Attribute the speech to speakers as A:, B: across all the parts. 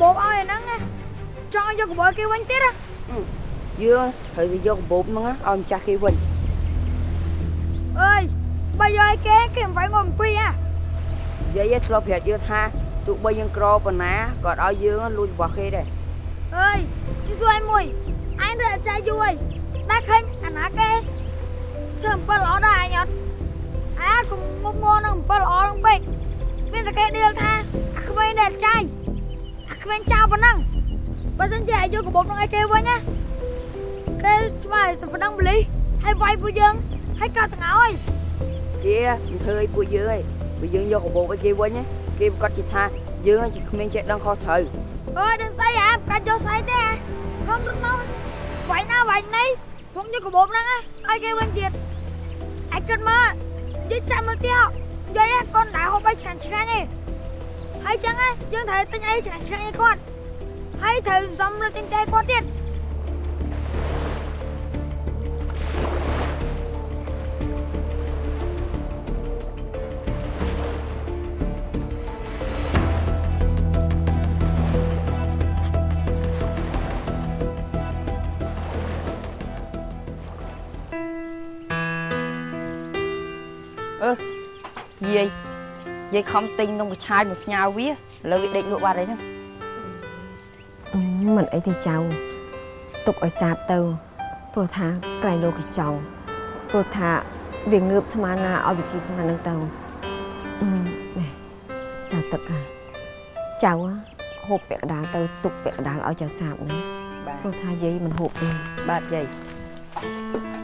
A: បោបឲ្យអាហ្នឹងណាចង់យកកបោគេវិញទៀតណា
B: យើងត្រូវទៅយកកាបូបហ្នឹងឲ្យម្ចាស់គេវិញ
A: អើយបើយកឲ្យគេគេមិនវាយងំពីហ៎
B: និយាយឲ្យធ្លាប់ប្រាប់យើងថាទោះបីយើងក្រប៉ុណ្ណាក៏ឲ្យយើងលួចរបស់គេដែរ
A: អើយជួយសួរឲ្យមួយអញរត់ចាយយូរហើយដាក់ឃើញអាណាគេធ្វើអំពើល្អដែរអញអត់អាកុំងុំងនឹងអំពើល្អនឹងពេកមានតែគេដៀលថាអាក្មេងដែលចាយ អាក្មេងចោលប៉ុណ្ណឹងបើមិនជាឲ្យយកកបោបនឹងឲ្យគេវិញណាគេឆ្លើយទៅប៉ុណ្ណឹងបលីហើយវាយពួកយើងហើយកោតទាំងអើយ
B: ជាមិនធ្វើឲ្យពួកយើងឯងបើយើងយកកាបូបឲ្យគេវិញណាគេប្រកាសជាថាយើងជាក្មេងចេះដឹងខុសត្រូវ
A: អើយដឹងស្អីអាកាច់យកស្អីទេអាខំរត់មកវាយណាវាយណីខ្ញុំយកកបោបហ្នឹងណាឲ្យគេវិញទៀតអាយគិតមកនិយាយចាំមើលទៀតនិយាយកូនដែរហូបឲ្យឆ្ងាញ់ឆ្ងាញ់ឯង ហើយចឹងណាយើងត្រូវទិញអីឆ្ងាញ់ឆ្ងាញ់ឲ្យគាត់ហើយត្រូវសំរត់ទិញតែគាត់ទៀត
B: យាយ យាយខំទិញនំកញ្ឆាយមួយផ្ញើវាឥឡូវវាដេកលក់បាត់ហើយហ្នឹង
C: អឺមិនអីទេចៅទុកឲ្យសាបទៅព្រោះថាក្រៃលោកគេចង់ព្រោះថាវាងើបស្មានណាឲ្យវិជាស្មាននឹងទៅអឺនេះចៅទឹកហ่ะចៅហូបពាក់កណ្ដាលទៅទុកពាក់កណ្ដាលឲ្យចៅសាបណា
B: បាទ
C: ព្រោះថាយាយមិនហូបទេ
B: បាទយាយយា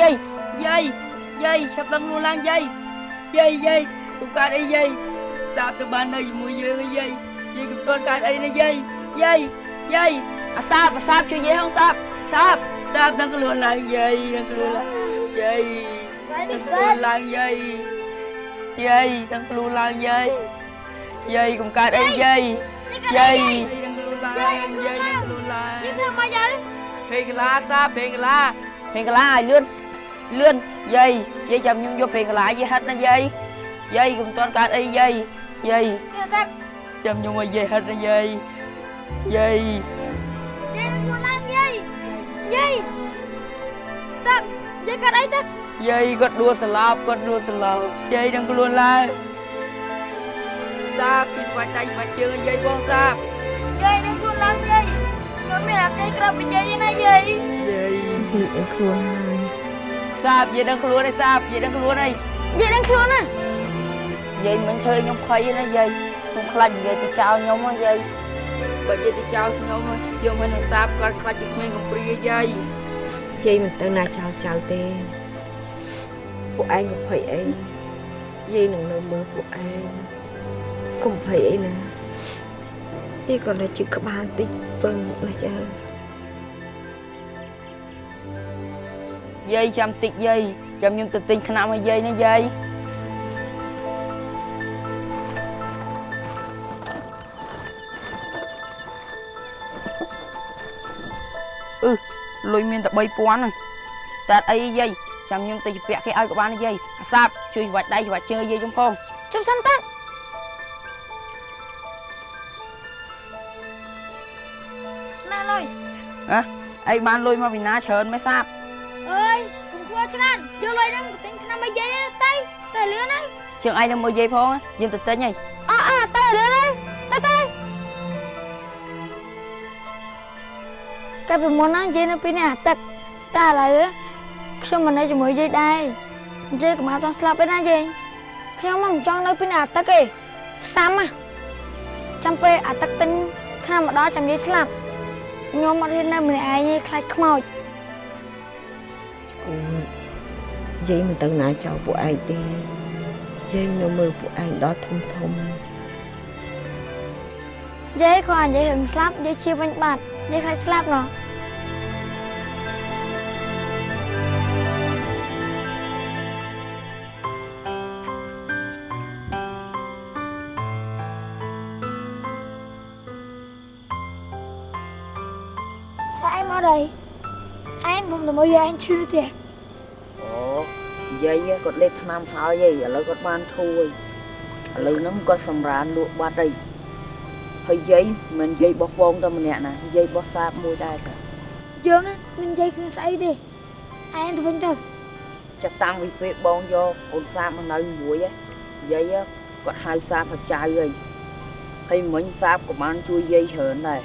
B: យាយយាយយាយចាប់ដឹងខ្លួនឡើងយាយយាយយាយខ្ញុំកើតអីយាយសាប់ទៅបាននៅជាមួយយើងយាយយាយខ្ញុំទាន់កើតអីណាយាយយាយយាយអាសាបអាសាបជួយយាយហងសាប់សាប់សាប់ដឹងខ្លួនឡើងយាយដឹងខ្លួនឡើងយាយដឹងខ្លួនឡើងយាយយាយដឹងខ្លួនឡើងយាយយាយកុំកើតអីយាយយាយដឹងខ្លួនឡើងយាយដឹងខ្លួនឡើង
A: យាយធ្វើមកយា
B: យពេកឡាសាពេកឡាពេកឡាឲ្យលឿន លឿនយាយយាយចាំខ្ញុំយកពេលកន្លាយាយហិតណាយាយយាយកុំទាន់កើតអីយាយយាយចាំខ្ញុំឲ្យយាយហិតណាយាយយាយ
A: យាយខ្លួនឡើងយាយយាយតាយាយកើតអីតា
B: យាយគាត់ដួលស្លាប់គាត់ដួលស្លាប់យាយនឹងខ្លួនឡើងសាពីបាច់ដៃបាច់ជើងយាយបងសា
A: យាយនឹងខ្លួនឡើងយាយខ្ញុំមានអាគេក្រៅពីយាយណាយាយ
B: យាយ
C: ខ្លួនហើយ
B: សាបយាយនឹងខ្លួនឯសាបយាយនឹងខ្លួនឯ
A: យាយនឹងខ្លួនណា
B: យាយមិនធ្វើឲ្យខ្ញុំភ័យទេណាយាយខ្ញុំខ្លាចយាយទៅចោលខ្ញុំហ៎យាយបើយាយទៅចោលខ្ញុំហ៎ជាងមិននឹងសាបគាត់ខ្លាចជាក្មេងកំព្រាយាយ
C: យាយមិនទៅណាចៅចៅទេពួកឯងកុំភ័យអីយាយនឹងនៅមើលពួកឯងកុំភ័យអីណាយាយគ្រាន់តែជឹកក្បាលតិចព្រមណាចៅ
B: យាយចាំតិចយាយចាំខ្ញុំទៅទិញថ្នាំឲ្យយាយណាយាយអឺលុយមានតែ3000ហ្នឹងតែអត់អីទេយាយចាំខ្ញុំទៅជពាក់គេឲ្យក៏បានដែរយាយអាសាបជួយវាច់ដៃវាច់ជើងឲ្យយាយខ្ញុំផង
A: ជុំសិនតាណាលុយ
B: អីបានលុយមកពីណាច្រើនមិនសាប
A: អើយកុំខ្វល់ច្រើនយកលុយហ្នឹងទៅទិញថ្នាំឲ្យយាយទៅទៅលឿនណា
B: ជើងឯងនឹងមកយាយផងយើងទៅទិញហី
A: អអទៅលឿនណាទៅទៅកាលពីមុនណាយាយនៅពីនេះអាទឹកតែឥឡូវខ្ញុំមិននៅជាមួយយាយដែរយាយកុំឲ្យតស្លាប់ទេណាយាយខ្ញុំមិនចង់នៅពីនេះអាទឹកទេសាំណាចាំពេលអាទឹកទិញថ្នាំមកដល់ចាំយាយស្លាប់ខ្ញុំអត់ហ៊ាននៅម្នាក់ឯងទេខ្លាចខ្មោច
C: អូ យាយមិនទៅណាចោលពួកឯងទេយាយនៅមើលពួកឯងដល់ធំធំ
A: យាយគាត់និយាយរឿងស្លាប់យាយជាវិញបាត់យាយខ្លាចស្លាប់ណោះ anh cũng là mới anh chưa thế
D: អូយាយគាត់លេបថ្នាំហើយឯងឥឡូវគាត់បានធូរឥឡូវហ្នឹងគាត់សម្រានលក់បាត់ហើយហើយយាយមិនយាយបោះបងតែម្នាក់ណាយាយបោះសាបមួយដែរចា
A: dương á mình dây không say đi anh thì vẫn đâu
D: ចាប់តាំងពីពេលបងយកអូនសាបមកនៅមួយឯងយាយគាត់ហៅសាបថាចៅហើយហើយមិញសាបក៏បានជួយយាយច្រើនដែរ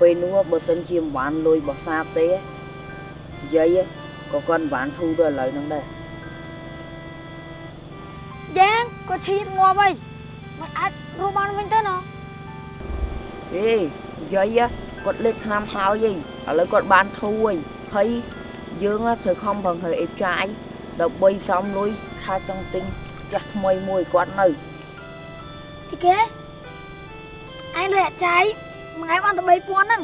D: ពេលនោះបើសិនជាមិនបានលុយបោះសាបទេ យាយក៏គាត់មិនបានធូរដល់ឥឡូវហ្នឹងដែរ
A: យ៉ាងក៏ឈៀតងាប់ហើយមិនអា
D: ច
A: រស់បានវិញទៅណោះ
D: អេយាយគាត់លេខឆ្នាំហើយឯងឥឡូវគាត់បានធូរហើយហើយយើងត្រូវខំប្រឹងធ្វើអេបចាយដើម្បីសំលុយថាចង់ទិញផ្ទះថ្មីមួយគាត់នៅ
A: ទីគេអញលុយអាចាយមួយថ្ងៃបានតែ3000ហ្នឹង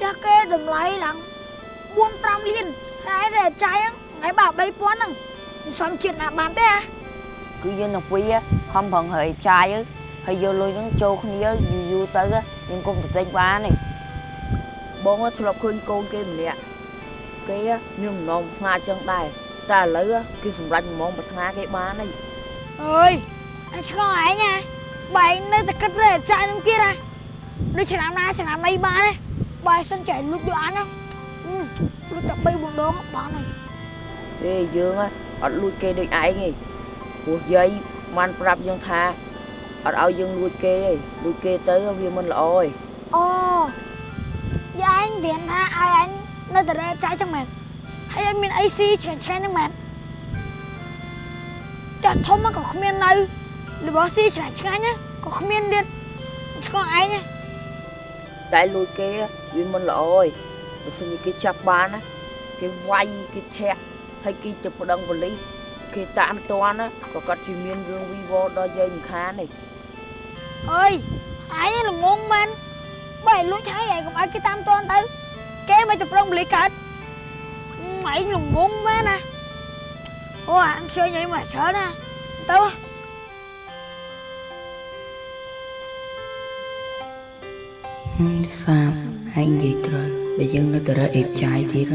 A: ចាស់គេតម្លៃឡើង 4 5លានថ្ងៃដែលចៃថ្ងៃបើ3000ហ្នឹងមិនសមជាតិណាបានទេ
D: គឺយើងទាំងពីរខំប្រឹងហើយចៃហើយយកលុយហ្នឹងចូលគ្នាយូរយូរទៅយើងគុំទៅទិញបានទេបងធ្លាប់ឃើញកូនគេម្នាក់គេមានម្ដងផ្លាចឹងដែរតែឥឡូវគេសម្រេចម្ដងប្រាថ្នាគេបានហើយ
A: អើយឆ្ងល់ឯងណាបែងនៅតែគិតតែចាយនឹងទៀតហ៎ដូចឆ្នាំណាឆ្នាំណីបានទេបើសិនចៃលុបយកអានណា đồ ăn không ừ lúc tập bay buồn đốm bán này
D: ទេយើងអត់លួចគេដូចឯងទេព្រោះយាយបានប្រាប់យើងថាអត់ឲ្យយើងលួចគេទេលួចគេទៅវាមិនល្អទេ
A: ồ dạ anh viện tha ai anh nơi ta lẹ trái trong mệt hay anh mình AC chèn chèn trong mệt chả thông mà có không miền này là bỏ xi chả chả nhá có không miền điện cho ai nhá
D: តែលួចគេវាមិនល្អទេបើសិនជាគេចាប់បានណាគេវាយគេធាក់ហើយគេទៅប្តឹ ងប៉ូលីសគេតាមតាន់ណាក៏គាត់ជាមានរឿងវីវដល់យាយមិនខានទេ
A: ơi ai là ngon man bài lúc thấy vậy cũng ai cái tam toan tư cái mày chụp rong lì cật mày là ngon man nè ôi ăn chơi vậy mà sợ nè tao
D: សាបហើយនិយាយត្រូវ បើយើងនៅតែរើអេបចាយទៀត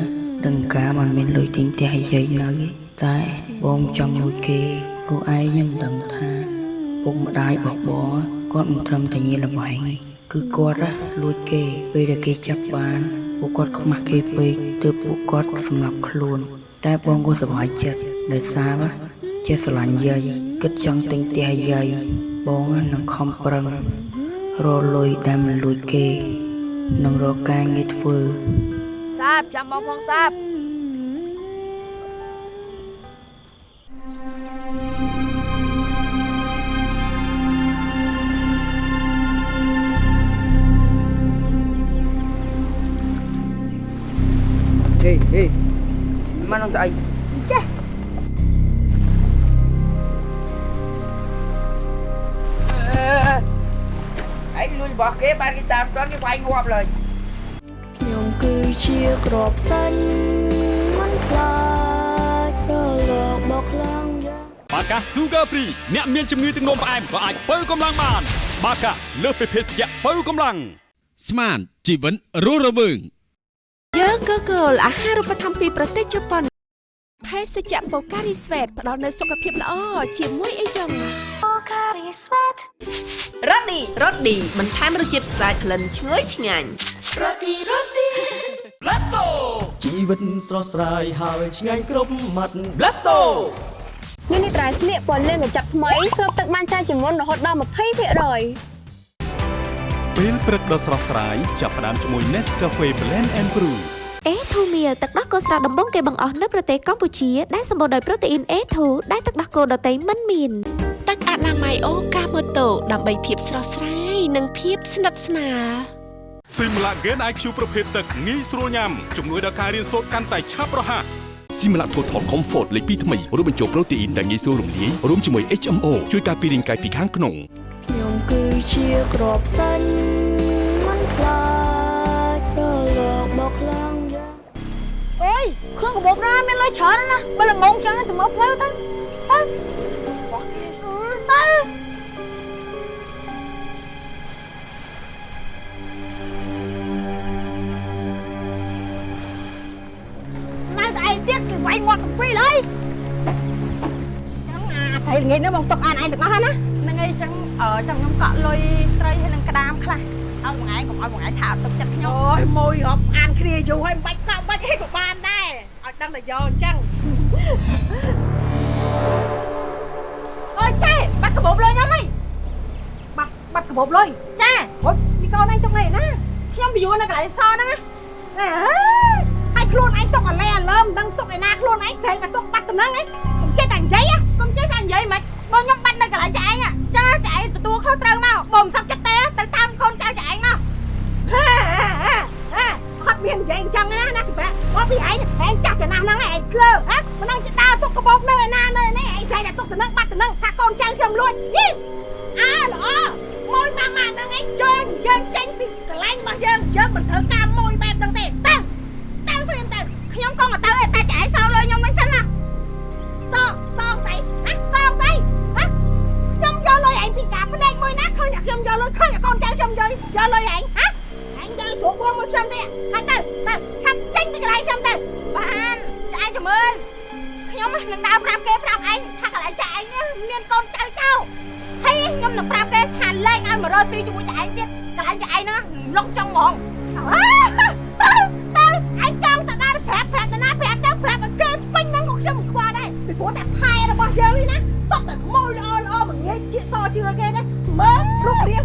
D: ដឹងការមិនមានលុយទិញផ្ទះឲ្យយាយនៅទេតែបងចង់លួចគេព្រោះឯងខ្ញុំដឹងថាពុកម្ដាយរបស់បងគាត់មិនត្រឹមតែញៀនល្បែងទេគឺគាត់ណាលួចគេពេលដែលគេចាប់បានពួកគាត់ខ្មាស់គេពេកទើបពួកគាត់សម្លាប់ខ្លួន តែបងក៏សប្បាយចិត្តដែលសារណាចេះស្រឡាញ់យាយគិតចង់ទិញផ្ទះឲ្យយាយបងនឹងខំប្រឹងរកលុយដែលមិនលួចគេ នឹងរកការងារធ្វើសាបចាំមកផងសាបហេហេមកនឹងទៅអី របស់គេបានគេតាមស្ទាន់គេវាយងាប់លើយ
E: ខ្ញុំគឺជាក្របសាញ់មិនខ្លាចរលកបោកខ្លាំងយ៉ាង
F: បាកា Sugar Free អ្នកមានជំងឺទឹកនោមផ្អែមក៏អាចបើកម្លាំងបាន បាកាលើសពីភេសជ្ជៈបើកម្លាំង
G: ស្មានជីវិតរស់រវើង
H: យើងក៏គោលអាហារូបត្ថម្ភពីប្រទេសជប៉ុនភេសជ្ជៈបូការីស្វេតផ្ដល់នូវសុខភាពល្អជាមួយអីចឹង រ៉ូឌីរ៉ូឌីបន្ថែមរសជាតិស្អាតក្លិនឈ្ងុយឆ្ងាញ់
I: ជីវិតស្រស់ស្រាយហើយឆ្ងាញ់គ្រប់មាត់ Blasto
J: នេះនេះត្រៃស្លៀកពណ៌លឿងកញ្ចប់ថ្មីស្រូបទឹកបានច្រើនជាងមុនរហូតដល់20%
F: ពេលព្រឹកដ៏ស្រស់ស្រាយចាប់ផ្ដើមជាមួយ Nescafe Blend and Brew
H: អេធូមៀទឹកដោះគោស្រស់ដំបងគេបង្អស់នៅប្រទេសកម្ពុជាដែលសម្បូរដោយប្រូតេអ៊ីន A2 ដែលទឹកដោះគោដតៃមិនមាន ទឹកអនាម័យអូកាម៉ូតូដើម្បីភាពស្រស់ស្រាយនិងភាពស្និទ្ធស្នាល
F: Simla Gen IQ ប្រភេទទឹកងាយស្រួលញ៉ាំជំនួយដល់ការរៀនសូត្រកាន់តែឆាប់រហ័ស
G: ស៊ីមឡា Total Comfort លេខ2ថ្មីរួមបញ្ចូលប្រូតេអ៊ីនដែលងាយស្រួលរំលាយរួមជាមួយ HMO ជួយការពាររាងកាយពីខាងក្នុង
E: ខ្ញុំគឺជាក្របសាញ់មិនខ្លាចរលកបោកខ្លាំងយ៉ាង
A: ơi không có bột ra men lấy chở đó nè bây là ngon chẳng thì mất léo tới tới Ừ, tới ទៀ ទៅនៅតែឯងទៀតគេវាយមាត់កំពីល
C: អីចាំអាត្រីល្ងាចនេះមកຕົកអានឯងទាំងអស់ណា
D: ហ្នឹងឯងចឹងចាំខ្ញុំកក់លុយត្រីហើយនឹងក្តាមខ្លះឲ្យបងឯងកុំឲ្យបងឯងថាអត់ទុកចិត្តខ្ញុំ
K: អូយមួយរាប់អានគ្នាយូរហើយមិនបាច់កក់បាច់ហេតុក៏បានដែរឲ្យដឹងតែយកអញ្ចឹង
D: Thank you. ត់កាបូបលុយខ្ញុំហី
K: បាត់បាត់កាបូបលុយ
D: ចា
K: ហុយមីកូនឯងចុកណែណា
D: ខ្ញុំពីយូរនៅកន្លែងសហ្នឹងណា
K: ហើយខ្លួនឯងទុកអាឡែអាលើមិនដឹងទុកឯណាខ្លួនឯងព្រេងតែទុកបាត់ដំណឹងឯងខ្ញុំចេះតែនិយាយ
D: ខ្ញុំចេះតែនិយាយមិនបើខ្ញុំបាត់នៅកន្លែងចាឯងចឹងចាឯងទទួលខុសត្រូវមកបើមិនសឹកចិត្ត មាន
K: និយាយអញ្ចឹងណាណាពីបាក់មកពីឯងឯងចាស់ចំណាស់ហ្នឹងឯងភ្លើហ៎មិនដឹងจะដើរຕົកកាបូបនៅឯណានៅនេះឯងតែតែຕົកតំណឹងបាត់តំណឹងថាកូនចៅខ្ញុំលួចយីអើល្អមួយម៉ាម៉ាហ្នឹងឯងជើញយើងចេញពីកន្លែងរបស់យើងយើងមិនត្រូវការមួយបែបហ្នឹងទេទៅទៅព្រាមទៅ
D: ខ្ញុំក៏មកទៅឯងតែចាឯងសោលុយខ្ញុំវិញសិនណា
K: សងសងស្អីហ៎សងស្អីហ៎ខ្ញុំយកលុយឯងពីការភ្នែកមួយណាឃើញតែខ្ញុំយកលុយឃើញតែកូនចៅខ្ញុំយកយកលុយឯង ហ៎ឯងយកព្រោះបងមកខ្ញុំទេហើយទៅទៅឆាប់ចេញពីកន្លែងខ្ញុំទៅ
D: បានចាឯងចាំមើលខ្ញុំនឹងដើរប្រាប់គេប្រាប់ឯងថាកន្លែងចាឯងនេះមានកូនចៅចៅហើយខ្ញុំនឹងប្រាប់គេថាលែងឲ្យមករកទីជាមួយចាឯងទៀតកន្លែងចាឯងហ្នឹងលុកចង់ហ្មង
K: ទៅទៅឯងចង់ទៅដើរប្រាប់ប្រាប់ទៅណាប្រាប់ទៅប្រាប់ឲ្យគេស្ពេញហ្នឹងក៏ខ្ញុំមិនខ្វល់ដែរពីព្រោះតែផែរបស់យើងនេះណាសុទ្ធតែខ្មោយល្អល្អមិនងាយជៀកសជឿគេទេមើលរូបរាង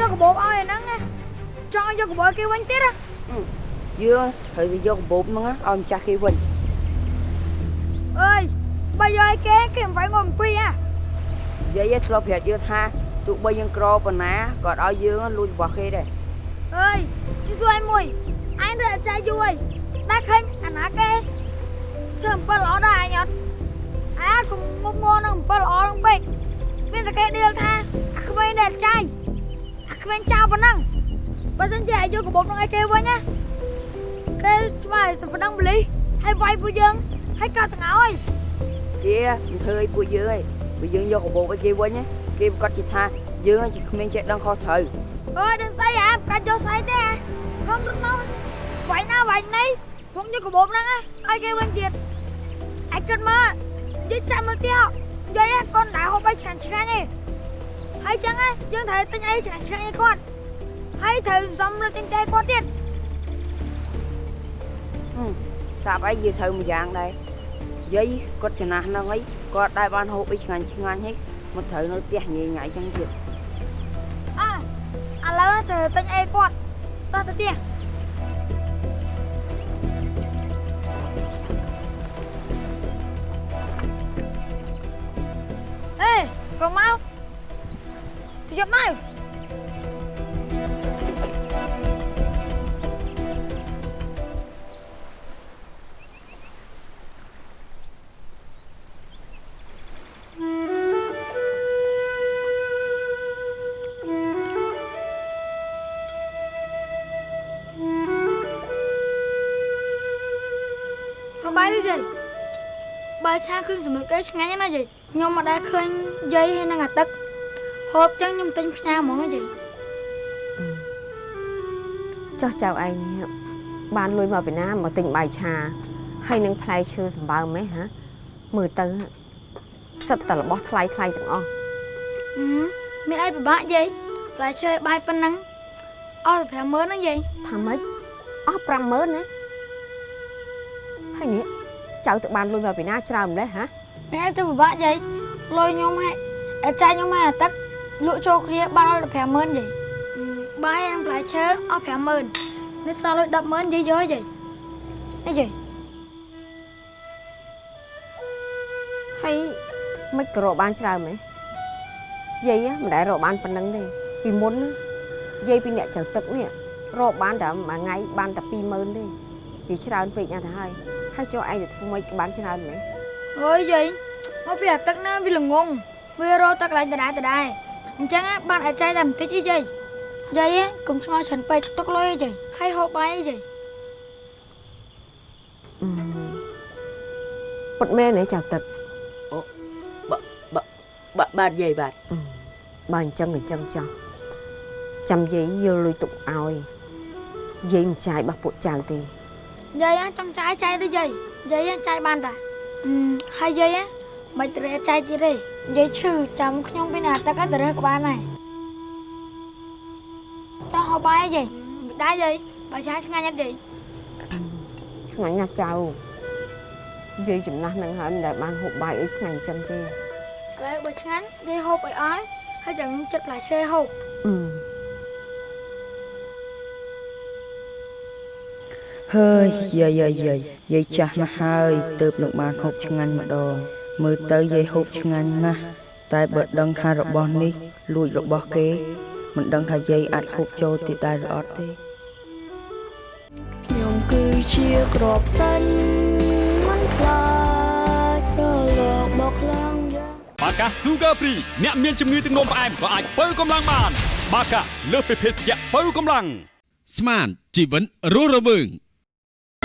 A: យកកាបូបឲ្យអាហ្នឹងណាចង់ឲ្យយកកាបូបឲ្យគេវិញទៀតណា
D: យើងត្រូវទៅយកកាបូបហ្នឹងឲ្យម្ចាស់គេវិញ
A: អើយបើយកឲ្យគេគេមិនវាយងាប់អំពីហ៎
D: និយាយធ្លាប់ប្រាប់យើងថាទោះបីយើងក្រប៉ុណ្ណាក៏ឲ្យយើងលួចរបស់គេដែរ
A: អើយខ្ញុំសួរឯងមួយឯងរត់ចាយយូរហើយតែឃើញអាណាគេធ្វើអំពើល្អដែរអញអត់អាកុំងប់ងល់នឹងអំពើល្អហ្នឹងពេកមានតែគេដៀលថាអាក្មេងដែលចាយ អាក្មេងចោលប៉ុណ្ណឹងបើមិនជាឲ្យយកកាបូបហ្នឹងឲ្យគេវិញណាគេច្បាស់តែប៉ុណ្ណឹងបលីហើយវាយពួកយើងហើយកោតទាំងអើយ
D: ជាមិនធ្វើឲ្យពួកយើងឯងពួកយើងយកកាបូបឲ្យគេវិញណាគេប្រកាសជាថាយើងជាក្មេងចេះដឹងខុសត្រូវ
A: អើយដឹងស្អីអាកាច់យកស្អីទេអាខ្ញុំរត់មកវាយណាវាយណីខ្ញុំយកកាបូបហ្នឹងណាឲ្យគេវិញទៀតឯគិតមកនិយាយចាំមើលទៀតនិយាយកូនដែរហូបឲ្យឆ្ងាញ់ឆ្ងាញ់ឯង ហើយចឹងណាយើងត្រូវទិញអីឆ្ងាញ់ឆ្ងាញ់ឲ្យគាត់ហើយត្រូវសំរត់ទិញតែគាត់ទៀត
D: សាប់អីយើងត្រូវមួយយ៉ាងដែរយាយគាត់ចំណាស់ហ្នឹងអីគាត់ដែរបានហូបអីឆ្ងាញ់ឆ្ងាញ់ហីមកត្រូវនៅផ្ទះញ៉ៃញ៉ៃចឹងទៀត
A: អឥឡូវត្រូវទិញអីគាត់តោះទៅទៀតអេកុំមក ទៅយកមកមកបាយទៅយាយបាយឆាគ្រឿងសម្លឹកគេឆ្ងាញ់ណាស់យាយខ្ញុំមកដែរឃើញយាយហើយនឹងអាទឹក ហូបចឹងខ្ញុំទិញផ្ញើហ្មងណាយាយ
C: ចោះចៅឯងនេះបានលុយមកពីណាមកទិញបាយឆាហើយនឹងផ្លែឈើសម្បើមហ៎ហ៎មើលទៅសិតតែរបស់ថ្លៃថ្លៃទាំងអស់
A: ហឹមមានអីពិបាកយាយផ្លែឈើបាយប៉ុណ្ណឹងអស់តែ50000ហ្នឹងយាយ
C: ថាម៉េចអស់50000ណាហើយនេះចៅទៅបានលុយមកពីណាច្រើនម្លេះហ៎
A: ម៉ែទៅពិបាកយាយលុយខ្ញុំហែអាចារ្យខ្ញុំហែអាទឹក លក់ចូលគ្នាបានឲ្យ50000យាយបាយនឹងផ្លែឈើអស់50000នេះសល់លុយ100,000យាយយកយាយនេះយាយ
C: ហើយមិនក៏រកបានច្រើនហ៎យាយមិនដែលរកបានប៉ុណ្ណឹងទេពីមុនណាយាយពីអ្នកចៅទឹកនេះរកបានតែមួយថ្ងៃបានតែ20000ទេវាច្រើនពេកណាស់ទៅហើយហើយចុះឯងទៅធ្វើម៉េចក៏បានច្រើនមែន
A: អើយយាយមកពីអាទឹកណាវាល្ងងវារកទឹកកន្លែងដដែលដដែល អញ្ចឹងណាបានអាចារ្យតែបន្តិចអីយាយយាយណាកុំឆ្ងល់ច្រើនពេកទុកលុយអីយាយហើយហូបបាយអីយាយ
C: អឺពុតមែនទេចៅទឹក
D: បាទបាទយាយបាទ
C: បើអញ្ចឹងអញ្ចឹងចោះចាំយាយយកលុយទុកឲ្យយាយមិនចាយរបស់ពួកចៅទេ
A: យាយណាចង់ចាយចាយទៅយាយយាយណាចាយបានតាអឺហើយយាយណា មិនត្រូវចាយទៀតទេយាយឈឺចាំខ្ញុំពីណាទឹកឲ្យទៅរើសក៏បានដែរតោះហូបបាយអីយាយមិនដែរយាយបើឆាឆ្ងាញ់អត់យាយ
C: ឆ្ងាញ់ណាស់ចៅយាយចំណាស់នឹងហើយមិនដែលបានហូបបាយអីឆ្ងាញ់អញ្ចឹងទេ
A: ឥឡូវបើឆ្ងាញ់យាយហូបឲ្យអស់ហើយចាំខ្ញុំចិត្តផ្លែឈើហូប
C: អឺ
D: ហើយយាយយាយយាយយាយចាស់ណាស់ហើយទៅនឹងបានហូបឆ្ងាញ់ម្ដង មើលទៅយាយហូបឆ្ងាញ់ណាស់តែបើដឹងថារបស់នេះលួចរបស់គេ មិនដឹងថាយាយអាចហូបចូលទៀតដែរឬអត់ទេ
E: ខ្ញុំគឺជាក្របសាញ់មិនខ្លាចរលកបោកខ្លាំងយ៉ាង
F: បាកា Sugar Free អ្នកមានជំងឺទឹកនោមផ្អែមក៏អាចបើកម្លាំងបាន បាកាលើសពីភេសជ្ជៈបើកម្លាំង
G: ស្មានជីវិតរស់រវើង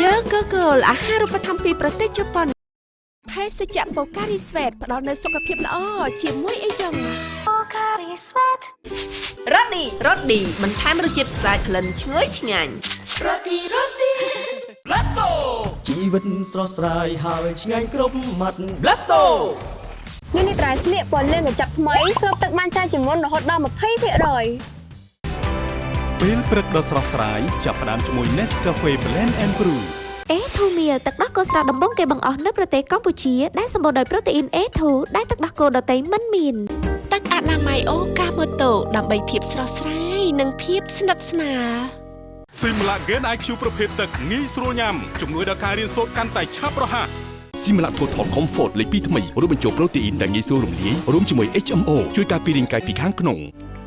H: យើងក៏គោលអាហារូបត្ថម្ភពីប្រទេសជប៉ុន ភេសជ្ជៈបូការីស្វេតផ្ដល់នូវសុខភាពល្អជាមួយអីចឹងបូការីស្វេតរ៉ូឌីរ៉ូឌីបន្ថែមរសជាតិស្អាតក្លិនឈ្ងុយឆ្ងាញ់រ៉ូឌីរ៉ូឌី
I: Blasto ជីវិតស្រស់ស្រាយហើយឆ្ងាញ់គ្រប់មាត់ Blasto
J: នេះនេះត្រៃស្លៀកពណ៌លឿងកញ្ចប់ថ្មីស្រូបទឹកបានច្រើនជាងមុនរហូតដល់20%
F: ពេលព្រឹកដ៏ស្រស់ស្រាយចាប់ផ្ដើមជាមួយ Nescafe Blend and Brew
H: អេធូមៀលទឹកដោះគោស្រស់ដំបងគេបង្អស់នៅប្រទេសកម្ពុជាដែលសម្បូរដោយប្រូតេអ៊ីន A2 ដែលទឹកដោះគោដតៃមិនមានទឹកអនាម័យអូកាម៉ូតូដើម្បីភាពស្រស់ស្រាយនិងភាពស្និទ្ធស្នាល
F: Simla Gen IQ ប្រភេទទឹកងាយស្រួលញ៉ាំជំនួយដល់ការរៀនសូត្រកាន់តែឆាប់រហ័ស
G: ស៊ីមឡាថូថល Comfort លេខ2ថ្មីរួមបញ្ចូលប្រូតេអ៊ីនដែលងាយស្រួលរំលាយរួមជាមួយ HMO ជួយការពាររាងកាយពីខាងក្នុង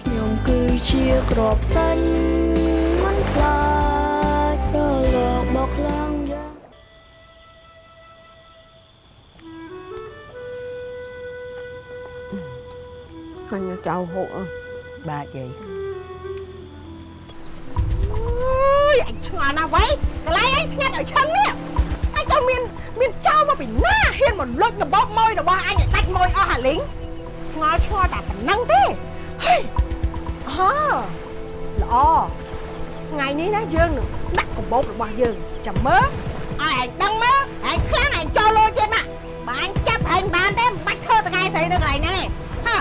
E: ខ្ញុំគឺជាក្របសាញ់មិនខ្លាចរលកបោកខ្លាំង យ៉ាង
C: ហើយញ៉ាំចៅហូបអើ
D: បាទយាយ
L: អើយអញឆ្ងល់ណាស់វ៉ៃកន្លែងអញស្ងាត់ឲ្យឈឹងនេះអញទៅមានមានចោលមកពីណាហ៊ានមកលុចកបោកម៉ួយរបស់អញឲ្យដាច់ម៉ួយអស់អាលីងឆ្ងល់ឆ្ងល់តែប៉ុណ្ណឹងទេហេអើល្អថ្ងៃនេះណាយើងនឹងដាក់កបោករបស់យើងចាំមើលឲ្យឯងដឹងមើលឯងខ្លាំងឯងចូលលុយទៀតណាបើអញចាប់ឯងបានទេមិនបាច់ធ្វើថ្ងៃស្អីនៅកន្លែងនេះហ៎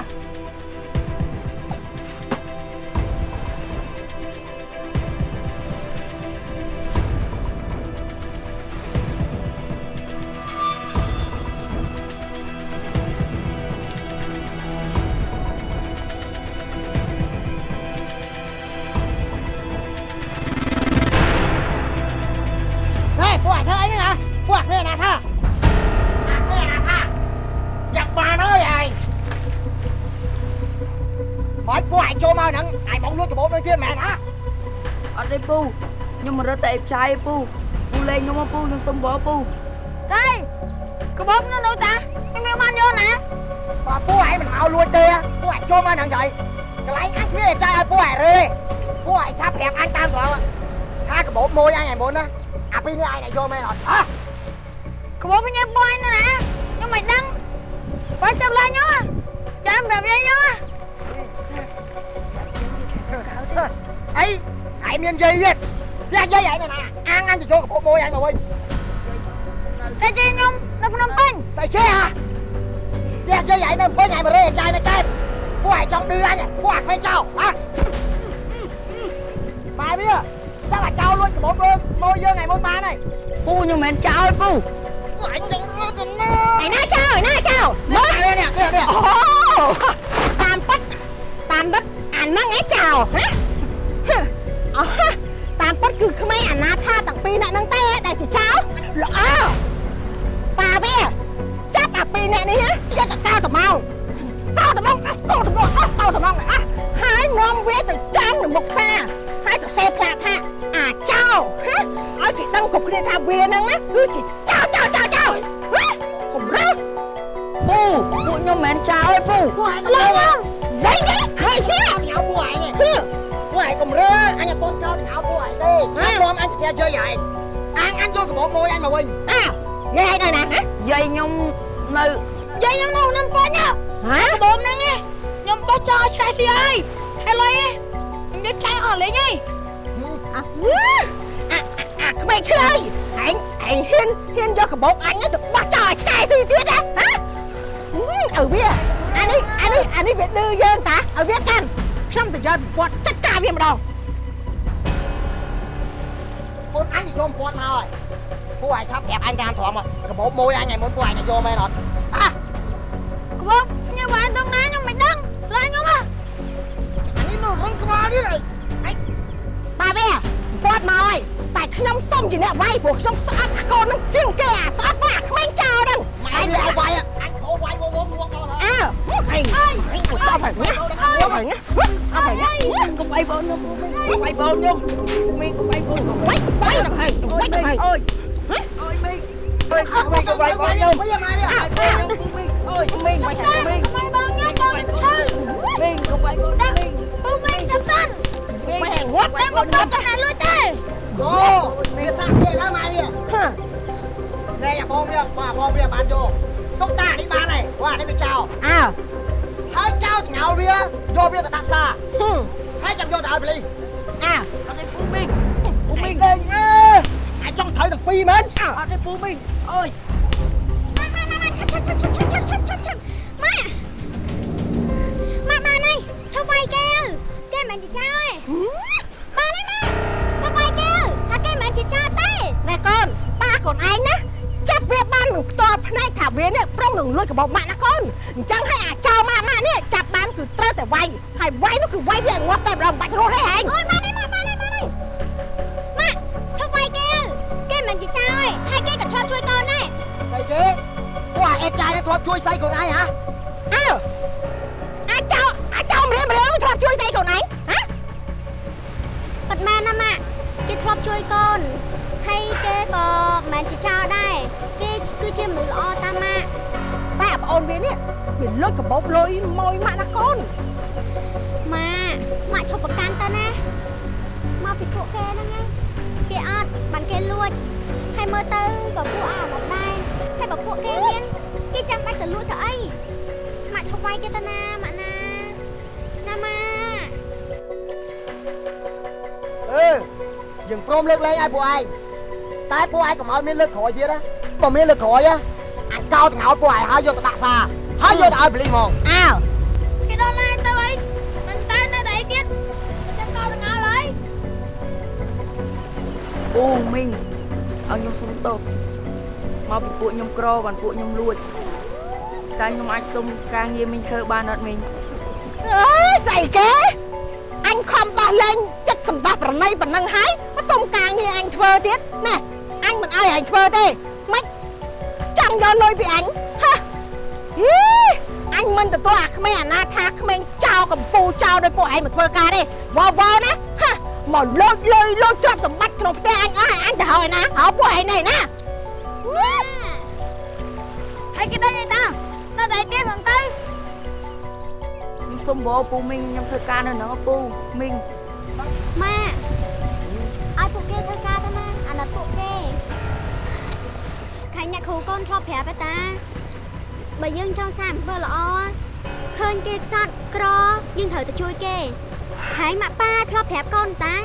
D: ពូខ្ញុំមករត់តែអេបឆាយពូពូលេងខ្ញុំមកពូខ្ញុំសុំបោពូ
A: ទេកបោបនៅនោះតាខ្ញុំមានបានយកណា
L: Bà cô ảnh mình mau luôn tê Cô ảnh cho mau nắng vậy Cái lấy anh kia trai ai cô ảnh rồi Cô ảnh chắp hẹp anh tam rồi Hai cái bố môi anh này muốn á À bên này này vô mày rồi Hả?
A: កបោបញ៉ាំបយណាណាខ្ញុំមិនដឹងបើចាប់ឡើងខ្ញុំចាំប្រាប់យាយខ្ញុំ
L: ឯងមានយាយទៀតផ្ទះយាយឯងនៅណាអាងអញ
A: ទៅចូលកពុកមួយ
L: ឯងមកវិញ
A: តែជិះខ្ញុំនៅភ្នំពេញ
L: ស្អីគេហ่ะផ្ទះយាយឯងនៅភ្នំពេញឯងមករេចាយនៅកែបពួកឯងចង់ឌឺអញពួកអាក្មេងចោលហ៎បែបវាចាំតែចោលលួចកពុកមួយយើងឯងមុនបានហើយ
B: ពូខ្ញុំមិនចោលពូ
L: ពួកឯងចង់រើទៅណា
J: ឯណាចោលឯណាចោល
L: មើលនេះនេះនេះ
J: អូតាមប៉ັດតាមដិតអាហ្នឹងឯងចោលហ៎ អូតាមពិតគឺក្មេងអាណាថាទាំងពីរអ្នកហ្នឹងទេដែលជាចោលល្អប៉ាវាចាប់អាពីរអ្នកនេះណាយកទៅកោតត្មងកោតត្មងកោតត្មងអស់កោតត្មងអស់ហើយនាំវាទៅចាំនៅមុខផ្សារហើយទៅសេផ្លាកថាអាចោលហ៎ឲ្យគេដឹងគ្រប់គ្នាថាវាហ្នឹងណាគឺជាចោលចោលចោលចោលហ៎កុំរើស
B: ពូពួកខ្ញុំមិនចោលទេពូ
L: ពួកឯង
J: ឡើ
L: ឡើ
J: យ
L: យ
J: វិញហើយសៀ
L: ញ៉ៅពួកឯងនេះពួក ឯងកុំរើអញអត់តន់ចោលញ៉ៅពួកឯងទេចាំនាំអញទៅជ័យឯងអញអញយកកបោមួយអញមកវិញ
J: អើយាយនៅណាហ៎
B: យាយខ្ញុំនៅ
M: យាយខ្ញុំនៅនឹងប៉ុនហ៎
J: ហ៎
M: បូមហ្នឹងឯងខ្ញុំបោះចោលឆ្កែស៊ីហើយហើយលុយឯងខ្ញុំយកចាយអស់លេងឯង
J: អាអាអាក្មេងឆ្លើយឯងឯងហ៊ានហ៊ានយកកបោកអញទៅបោះចោលឲ្យឆ្កែស៊ីទៀតហ៎ហ៎ឲ្យវាអានេះអានេះអានេះវាឌឺយើងតាឲ្យវាកាន់ខ្ញុំទៅយកពាត់ចាត់ការ វាម្ដង
L: អូនអញនិយមគាត់មកហើយពួកឯងឆាប់ប្រាប់អញតាមត្រង់មកកបោមួយអញថ្ងៃមុនពួកឯងនិយមមែនអត់អា
M: ក្បោបខ្ញុំបានទៅណាខ្ញុំមិនដឹងឡាខ្ញុំហ៎
L: អានេះនៅរឹងក្បាលនេះឯង
J: បាវាពាត់មកហើយតែខ្ញុំសុំជាអ្នកវាយព្រោះខ្ញុំស្អប់អាកូននឹងជាងគេអាស្អប់មកអាក្មេងចោលហ្នឹង
L: ម៉ែវាឲ្យវាយអញអូវាយវងវងមកដល់ហើយ
J: អើអីតបហើយណាតបហើយណាអត់ហើយណា
B: កុំអីបងខ្ញុំកុំអីបងខ្ញុំមីកុំអីបងខ្ញុំ
J: បាយបាយដល់ហើយបាយដល់ហើយ
B: អូយអូយមីអើយមីកុំអីបងខ្ញុំ
L: មីមកនេះ
B: មីអូយមីបាយហើយ
M: មីកុំអីបងខ្ញុំបងឈឺ
B: មីកុំអីបងខ្ញុំ
M: អូមីចាប់តាន់
J: មីវត្ត
M: តាំងកុំទៅហៅលុយទេ
L: អូមីសាក់វាឡើងមកវាហ៎ណែបងវាបងវាបានយក បានហើយបាទនេះវាចោល
J: អើ
L: ហើយចោលចងោលវាយកវាទៅដាក់ផ្សារហើយចាំយកទៅឲ្យប៉ូលីស
J: អើ
B: អត់ទេពូមីងពូមីង
L: លេងអើអាចចង់ត្រូវទាំងពីរមែន
B: អត់ទេពូមីងអូយ
M: ម៉ាម៉ាម៉ាឆាប់ឆាប់ឆាប់ឆាប់ឆាប់ឆាប់ឆាប់ឆាប់ម៉ាម៉ាបានហើយឈប់វាយគេគេមិនជាចោលបានហើយម៉ាឈប់វាយគេថាគេមិនជាចោលទេ
J: ណែកូនប៉ាកូនឯងណាចាប់វាបា ននឹងផ្ទាល់ភ្នែកថាវានេះប្រុងនឹងលួចកបោម៉ាក់ណាកូនអញ្ចឹងឲ្យអាចោម៉ាក់ម៉ាក់នេះចាប់បានគឺត្រូវតែវាយហើយវាយនោះគឺវាយវាងាត់តែម្ដងបាច់រស់ទេហែង
M: អូយបានហើយម៉ាបានហើយបានហើយម៉ាឈប់វាយគេគេមិនជាចោលហើយគេក៏ធ្លាប់ជួយកូនដែរ
L: ស្អីគេពួកអាអេតចាយនេះធ្លាប់ជួយស្អីខ្លួនឯងហ៎
J: អើអាចោអាចោម្រៀមម្រៀមធ្លាប់ជួយស្អីកូនឯងហ៎
M: ប៉ាត់មែនណាម៉ាគេធ្លាប់ជួយកូន ហើយគេក៏មិនជាចោលដែរគេគឺជាមនុស្សល្អតាម៉ា
J: តែប្អូនវានេះវាលុចកបោលុយមួយម៉ាក់ណាកូន
M: ម៉ាម៉ាឈប់ប្រកាន់ទៅណាមកពីពួកគេហ្នឹងឯងគេអត់បានគេលួចហើយមើលទៅក៏ពួកអាមកដែរហើយបើពួកគេមានគេចាំបាច់ទៅលួចទៅអីម៉ាឈប់វាយគេទៅណាម៉ាណាណាម៉ា
L: អឺយើងព្រមលើកលែងឲ្យពួកឯង តែពួកឯងកុំឲ្យមានលើកក្រោយទៀតណាបើមានលើកក្រោយណាអញកោតងោតពួកឯងហើយយកទៅដាក់ផ្សារហើយយកទៅឲ្យប៉ូលីសហ្មង
J: អើ
M: គេដល់ឡានទៅអីមិនទៅនៅតែអីទៀតចាំកោតងល់ហើយ
B: ពូមីងឲ្យខ្ញុំសុំទោសមកពីពួកខ្ញុំក្របានពួកខ្ញុំលួចតែខ្ញុំអាចសុំការងារមីងធ្វើបានអត់មីង
J: អើយស្អីគេអញខំដោះលែងចិត្តសម្ដាប់ប្រណីប៉ុណ្ណឹងហើយមកសុំការងារអញធ្វើទៀតណែអញមិន ឲ្យអញធ្វើទេមិនចង់យកលុយពីអញហ៎ហីអញមិនទទួលអាក្មេងអាណាថាក្មេងចោលកំពូលចោលដោយពួកឯងមកធ្វើការទេវ៉ាវ៉ាណាហ៎មកលូចលុយលូចទ្រព្យសម្បត្តិក្នុងផ្ទះអញអស់ហើយអញទៅហើយណាហៅពួកឯងនេះណា
M: ហើយគេដឹងអីតានៅតែទៀតហ្នឹងទៅ
B: ខ្ញុំសុំបោពូមីងខ្ញុំធ្វើការនៅហ្នឹងពូមីង
M: ម៉ា អ្នកគ្រូកូនធ្លាប់ប្រាប់ឯតាបើយើងចង់សាអំពើល្អឃើញគេខ្សត់ក្រយើងត្រូវទៅជួយគេហើយម៉ាក់ប៉ាធ្លាប់ប្រាប់កូនតា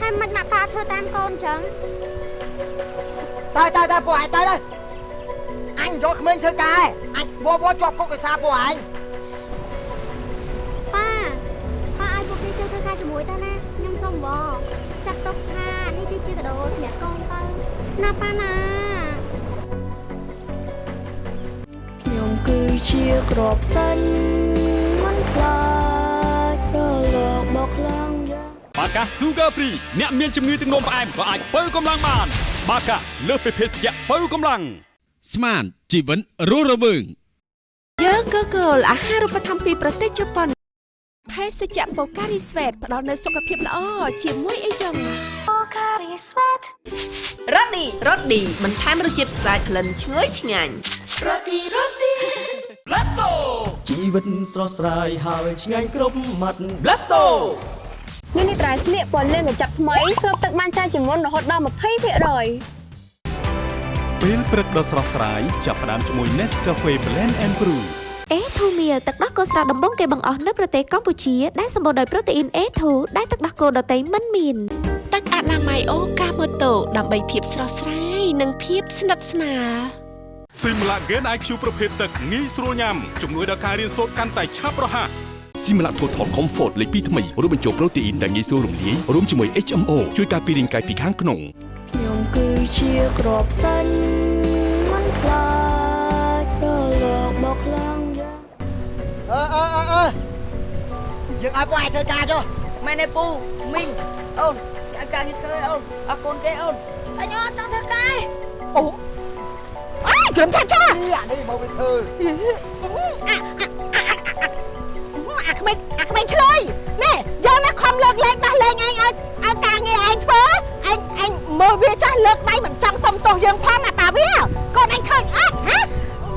M: ហើយមិនម៉ាក់ប៉ាធ្វើតាមកូនចឹង
L: ទៅទៅទៅពួកឯងទៅទៅអញយកក្មេងធ្វើការឯងអញវវជាប់គុកដោយសារពួកឯង
M: ប៉ាប៉ាឲ្យពួកគេចូលធ្វើការជាមួយទៅណាខ្ញុំសុំបងចាត់ទុកថានេះអ្នកកូនទៅណាប៉ាណា
E: គឺជាក្របសិនមិនខ្លាចរលកបោកខ្លាំងយ៉ាង
F: បាកា Sugar Free អ្នកមានជំងឺទឹកនោមផ្អែមក៏អាចបើកម្លាំងបាន បាកាលើសពីភេសជ្ជៈបើកម្លាំង
G: ស្មានជីវិនរស់រវើង
N: យើងក៏គោលអាហារូបត្ថម្ភពីប្រទេសជប៉ុនភេសជ្ជៈបូការីស្វេតផ្ដល់នូវសុខភាពល្អជាមួយអីចឹងបូការីស្វេតរ៉ូឌីរ៉ូឌីបន្ថែមរសជាតិស្អាតក្លិនឈ្ងុយឆ្ងាញ់រ៉ូឌីរ៉ូឌី
I: Blasto ជីវិតស្រស់ស្រាយហើយឆ្ងាញ់គ្រប់មាត់ Blasto
M: នេះនេះត្រៃស្លៀកពណ៌លឿងកញ្ចប់ថ្មីស្រូបទឹកបានច្រើនជាងមុនរហូតដល់20%
F: ពេលព្រឹកដ៏ស្រស់ស្រាយចាប់ផ្ដើមជាមួយ Nescafe Blend and Brew
N: អេធូមៀលទឹកដោះគោស្រស់ដំបងគេបង្អស់នៅប្រទេសកម្ពុជាដែលសម្បូរដោយប្រូតេអ៊ីន A2 ដែលទឹកដោះគោដតៃមិនមានទឹកអនាម័យអូកាម៉ូតូដើម្បីភាពស្រស់ស្រាយនិងភាពស្និទ្ធស្នាល
F: ស៊ីមឡាហ្គេន IQ ប្រភេទទឹកងាយស្រួលញ៉ាំជំនួយដល់ការរៀនសូត្រកាន់តែឆាប់រហ័ស
G: ស៊ីមឡាថូថល Comfort លេខ2ថ្មីរួមបញ្ចូលប្រូតេអ៊ីនដែលងាយស្រួលរំលាយរួមជាមួយ HMO ជួយការពាររាងកាយពីខាងក្នុង
E: ខ្ញុំគឺជាក្របសិនមិនខ្លាចរលកបោកខ្លាំងយ៉ាង
J: អឺអឺអឺអឺយើងឲ្យពួកឯងធ្វើការចុះ
B: មែនទេពូមីងអូនចាការនេះធ្វើអូនអរគុណគេអូន
O: តែខ្ញុំអត់ចង់ធ្វើការឯង
J: អូ អើយក្រុមឆាឆា
L: អានេះមកវិញធ្វើ
J: អាក្មេងអាក្មេងឆ្លើយនេះយកណាខំលើកលែងដោះលែងឯងឲ្យឲ្យការងារឯងធ្វើឯងឯងមើលវាចាស់លើកដៃមិនចង់សុំទោសយើងផងណាប៉ាវាកូនឯងឃើញអត់ហ៎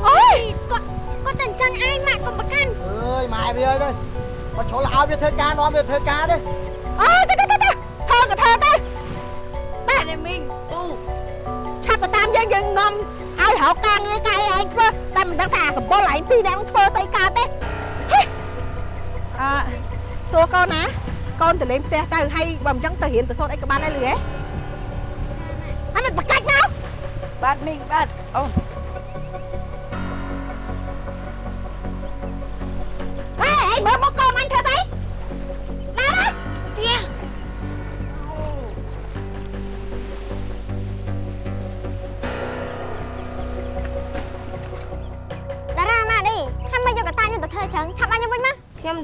J: អូយ
M: គាត់គាត់តែអញ្ចឹងឯងម៉ាក់កុំប្រកាន់
L: អើយម៉ែវាអើយទៅមកជ្រុលឲ្យវាធ្វើការនាំវាធ្វើការទេ
J: អើយទៅទៅទៅទៅធ្វើក៏ធ្វើទៅ
B: តែនេះមីងពូ
J: ឆាប់ទៅតាមយើងយើងនាំឲ្យ រកការងារកាយឯងធ្វើតែមិនដឹងថាសម្បុរឯងពីរនាក់នឹងធ្វើស្អីកើតទេហេអឺសួរកូនណាកូនទៅលេងផ្ទះទៅហើយបើមិនចឹងទៅរៀនទៅសូត្រអីក៏បានដែរលឺហ៎ហើយមិនបកាច់មក
B: បាទមីងបាទអូន
J: ហេឯងមើលមកកូនអញធ្វើស្អី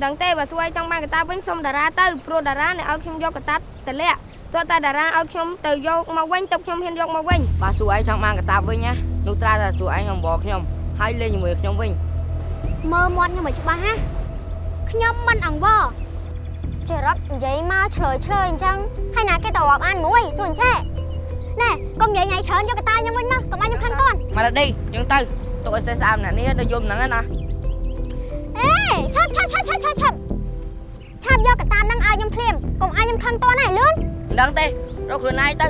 J: ដឹ
M: ង
O: ទេបើសួរឲ្យចង់បានកតាវិញសុំតារាទៅព្រោះតារាអ្នកឲ្យខ្ញុំយកកតាតលាក់ទោះតែតារាឲ្យខ្ញុំទៅយកមកវិញទុកខ្ញុំហ៊ានយកមកវិញ
B: បើសួរឯងចង់បានកតាបវិញណានោះត្រាតែសួរឯងអំបរខ្ញុំហើយលេងជាមួយខ្ញុំវិញ
M: មើលមាត់ខ្ញុំឲ្យច្បាស់ណាខ្ញុំមិនអង្វរចរិតនិយាយមកឆ្លើយឆ្លើយអញ្ចឹងហើយណាគេទៅរាប់អានមួយសួនឆែណែកុំនិយាយញ៉ៃច្រើនយកកតាខ្ញុំវិញមកកុំឲ្យខ្ញុំខឹងកូន
B: មកដល់នេះយើងទៅទុកឲ្យសេះស្អាតម្នាក់នេះទៅយំហ្នឹងណា
M: អេ ឆាប់ឆាប់ឆាប់ឆាប់ឆាប់ឆាប់ឆាប់យកកតានឹងឲ្យខ្ញុំភ្លាមកុំឲ្យខ្ញុំខឹងតន់ហើយលឿន
B: មិនដឹងទេរកខ្លួនឯងទៅ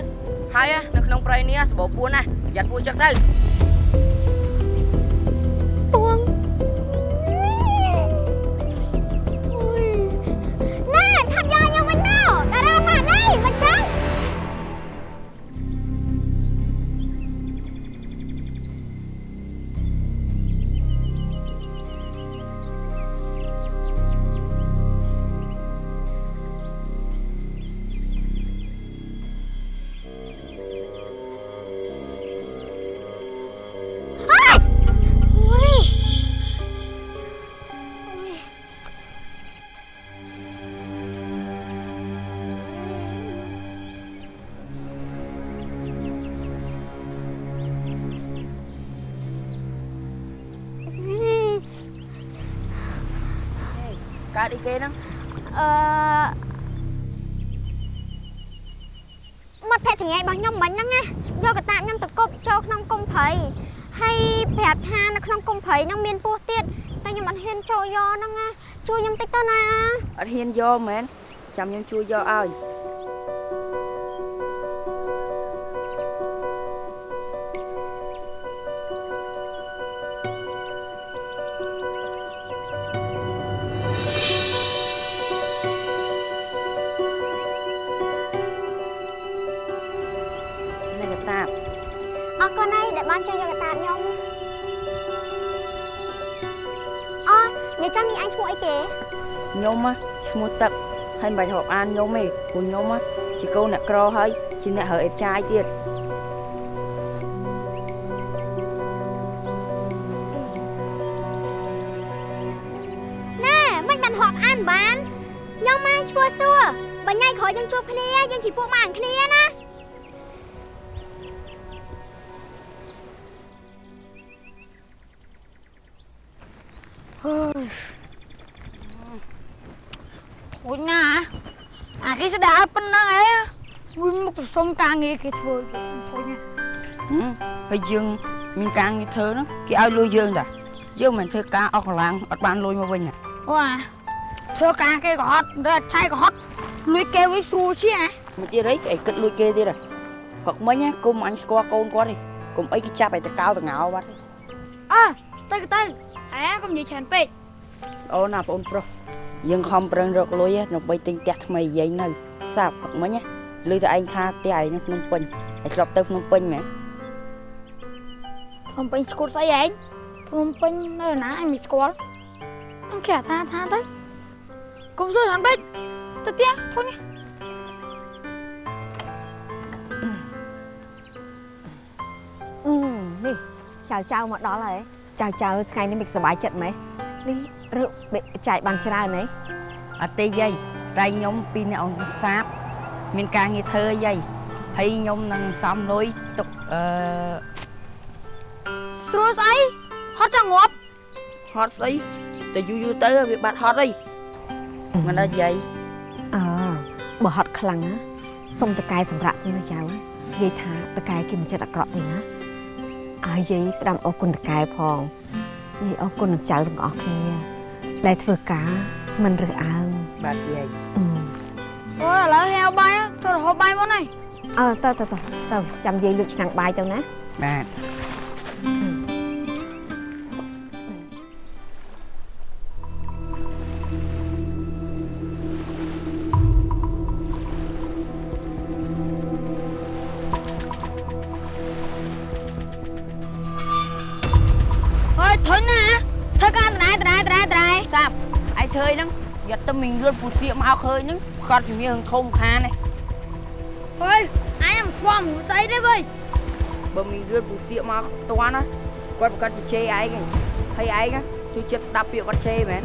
B: ហើយនៅក្នុងព្រៃនេះសបោពួនណាប្រយ័ត្នពួនចឹកទៅ
M: កើត
B: អីគេហ្នឹង
M: អឺមាត់ភ័ក្រចង្អែរបស់ខ្ញុំមិញហ្នឹងណាយកកតាបខ្ញុំទៅគប់ចូលក្នុងគុំព្រៃហើយប្រាប់ថានៅក្នុងគុំព្រៃហ្នឹងមានពស់ទៀតតែខ្ញុំអត់ហ៊ានចូលយកហ្នឹងណាជួយខ្ញុំតិចទៅណា
B: អត់ហ៊ានយកមែនចាំខ្ញុំជួយយកឲ្យ
M: មោះ
B: ទឹកហើយមិនបាច់រាប់អានខ្ញុំទេព្រោះខ្ញុំជាកូនអ្នកក្រហើយ
D: ជាអ្នកហើអេបចាយទៀត
A: à cái sẽ đã bên đó ấy nguyên một cái sông ca nghe cái thôi thôi nha
D: ហើយយើងមានការងារធ្វើហ្នឹងគេឲ្យលុយយើងតាយើងមិនធ្វើការអស់កម្លាំងអត់បានលុយមកវិញណា
A: wow thưa ca cái gọt rồi chai gọt lùi kêu với xu chứ à
D: មកទៀតអីឯងគិតលួចគេទៀតហ៎ព្រឹកមិញណាគុំអញស្គាល់កូនគាត់ទេគុំអីគេចាប់ឲ្យតកោតងោបាត់ទេ
A: ơ tay cái tay à không gì chèn pet
D: អូនណាបងប្រុសយើងខំប្រឹងរកលុយណាដើម្បីទិញផ្ទះថ្មីយាយនៅ សាប់ព្រឹកមិញណាឮតែឯងថាផ្ទះឯងនៅភ្នំពេញឯងធ្លាប់ទៅភ្នំពេញមែន
A: không phải squat say anh không phải nơi nào anh bị squat anh kẻ tha tha đấy công rồi hắn bích tự tia thôi nhá
C: អឺនេះចៅចៅមកដល់ហើយចៅចៅថ្ងៃនេះមិនសប្បាយចិត្តម៉េចនេះរឹបចែកបានច្រើនហី
D: អត់ទេយាយ ស្រីខ្ញុំពីរអ្នកអង្គសាបមានការងារធ្វើយាយហើយខ្ញុំនឹងសំលុយទុកអឺ
A: ស្រួលស្អីហត់ចង់ងាប់
D: ហត់ស្អីតែយូរយូរទៅវាបាត់ហត់អីមិនដល់យាយ
C: អើបើហត់ខ្លាំងណាសុំតកែសម្រាប់សិនទៅចៅនិយាយថាតកែគេមិនចិត្តអាក្រក់ទេណាហើយយាយផ្ដាំអរគុណតកែផងយាយអរគុណនឹងចៅទាំងអស់គ្នាដែលធ្វើការ មិនរើសអើង
D: បាទយាយ
C: អឺ
A: អូឥឡូវហៅបាយទៅរហូតបាយមកនេះ
C: អើទៅទៅទៅទៅចាំយាយលើកឆ្នាំងបាយទៅណា
D: បាទ
A: យក
D: ទៅមីងលឿនពូសៀកមកឃើញហ្នឹងគាត់ជំនាញរឿងធំខានឯង
A: ហើយអញមិនខ្វល់មិនស្អីទេវើយ
D: បើមីងលឿនពូសៀកមកផ្ទាន់ណាគាត់ប្រកាសជេរឯងឯងហើយឯងណាជួយចិត្តស្ដាប់ពាក្យគាត់ជេរមែន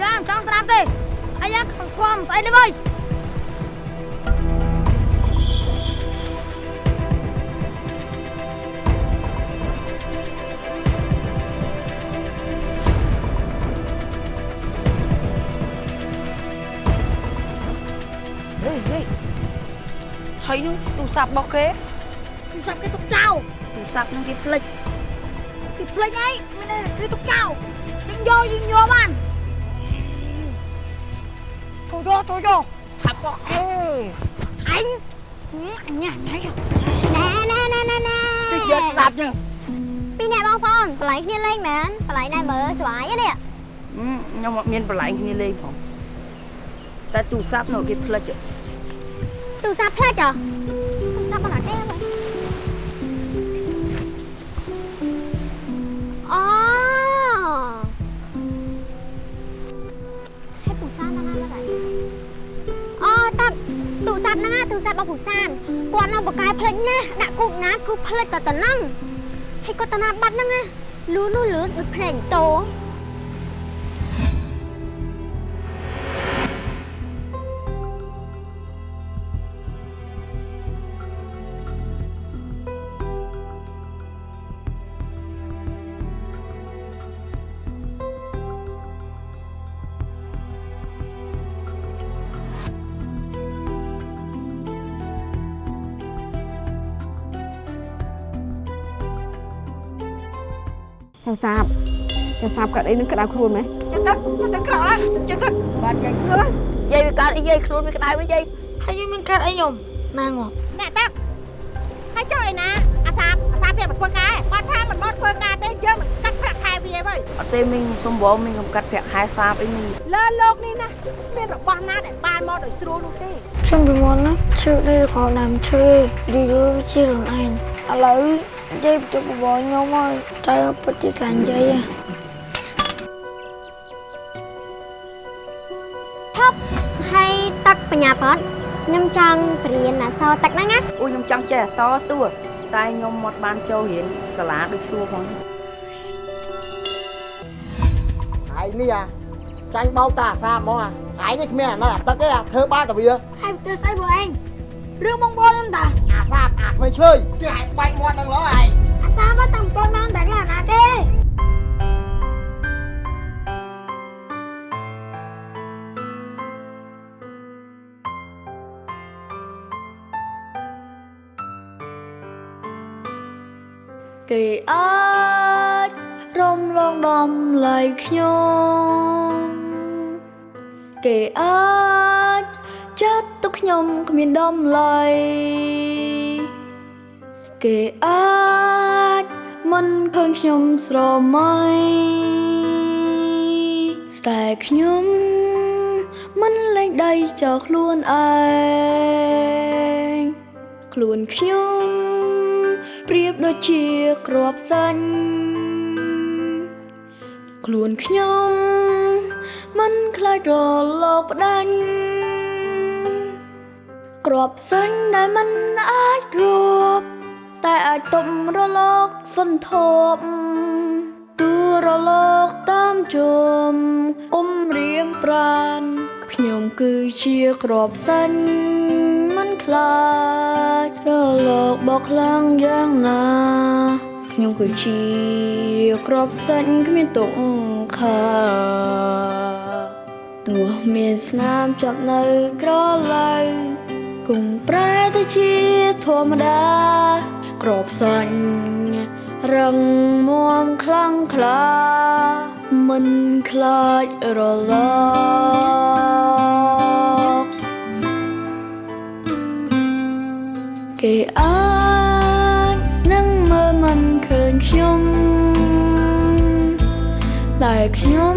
A: យ៉ាមិនចង់ស្ដាប់ទេអាយ៉ាមិនខ្វល់មិនស្អីទេវើយ
D: ថៃនោះទូរស័ព្ទរបស់គេ
A: ទូរស័ព្ទគេទុកចោល
D: ទូរស័ព្ទហ្នឹងគេផ្លិច
A: គេភ្លេចអីមានតែគេទុកចោលយើងយកយើងយកបានចូលយកចូលយកឆាប់របស់គេអញអញញ៉ាំញ៉ាំ
M: ណែណែណែណែណែ
D: គេយកស្ដាប់ចឹង
M: ពីរអ្នកបងប្អូនបន្លែងគ្នាលេងមែនបន្លែងណែមើលស្វាយហ្នឹងនេះ
D: ខ្ញុំអត់មានបន្លែងគ្នាលេងផងតែទូរស័ព្ទនោះគេផ្លិច
M: ទូរស័ព្ទផ្លាច់ហ៎ទូរស័ព្ទមកណាគេបងអូហេតុទូរស័ព្ទណាស់ណាស់ដែរអូតាទូរស័ព្ទហ្នឹងណាទូរស័ព្ទរបស់ពូសានគាត់នៅបកកាយផ្លិចណាស់ដាក់គូបណាគឺផ្លិចទៅទៅហ្នឹងហើយគាត់ទៅណាបាត់ហ្នឹងណាលូលូលឿនដូចភ្នែកតោ
C: សាបចៅសាបកាត់អីនឹងក្តៅខ្លួនម៉េច
A: ចាំទឹកទឹកក្រោកឡើងចាំទឹក
D: បាទយាយយាយវាកើតអីយាយខ្លួនវាក្តៅវិញយាយ
A: ហើយយើងមានកាត់អីខ្ញុំណាងាប់
J: អ្នកតាហើយចុះឯណាអាសាបអាសាបវាមកធ្វើការគាត់ថាមិនមកធ្វើការទេយើងមិនកាត់ប្រាក់ខែវាវិញ
D: អត់ទេមីងសុំបងមីងកំកាត់ប្រាក់ខែសាបអីមីង
J: លើលោកនេះណាមានរបស់ណាដែលបានមកដោយស្រួលនោះទេ
P: ខ្ញុំពីមុនណាឈឺនេះក៏ដើមឈឺឌីយូជាខ្លួនឯងឥឡូវ យាយទៅបបរខ្ញុំហើយតែពិតជាសាញ់យាយហ៎
M: ថប់ហើយទឹកបញ្ញាផតខ្ញុំចង់បរៀនអក្សរទឹកហ្នឹងណា
D: អូខ្ញុំចង់ចេះអក្សរសួរតែខ្ញុំមកបានចូលរៀនសាលាដូចសួរផង
Q: ឯងនេះអាចាញ់បោកតាអាសាហ្មងអាឯងនេះគ្មានអាណិតអាទឹកទេអាធ្វើបាបតែវា
A: ហើយទៅស្អីបងឯង រឿងបងបងខ្ញុំតា
Q: អាសាបអាក្មេងឈើគេឲ្យបែកមាត់នឹងឡោះឯង
A: អាសាមកតាំកូនមកតែឡាណាទេ
E: គេអាចរំលងដំឡៃខ្ញុំគេអាច ចាត់ទុកខ្ញុំគ្មានដំឡៃគេអាចមិនឃើញខ្ញុំស្រមៃតែខ្ញុំមិនលែងដៃចោលខ្លួនឯងខ្លួនខ្ញុំប្រៀបដូចជាក្របសាញ់ខ្លួនខ្ញុំមិនខ្លាចរលកផ្ដាច់ ក្របសាញ់ដែលមិនអាចរួបតែអាចទប់រលកសន្ធប់ទូរលកតាមជុំគុំរៀងប្រានខ្ញុំគឺជាក្របសាញ់មិនខ្លាចរលកបោកខ្លាំងយ៉ាងណាខ្ញុំគឺជាក្របសាច់គ្មានទុកខាទោះមានស្នាមចាប់នៅក្រឡៅ គង់ប្រែទៅជាធម្មតាក្របសាច់រឹងមាំខ្លាំងក្លាមិនខ្លាចរលកគេអាចនឹងមើលមិនឃើញខ្ញុំតែខ្ញុំ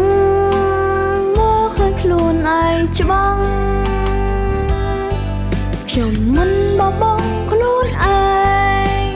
E: chồng mình bao bóng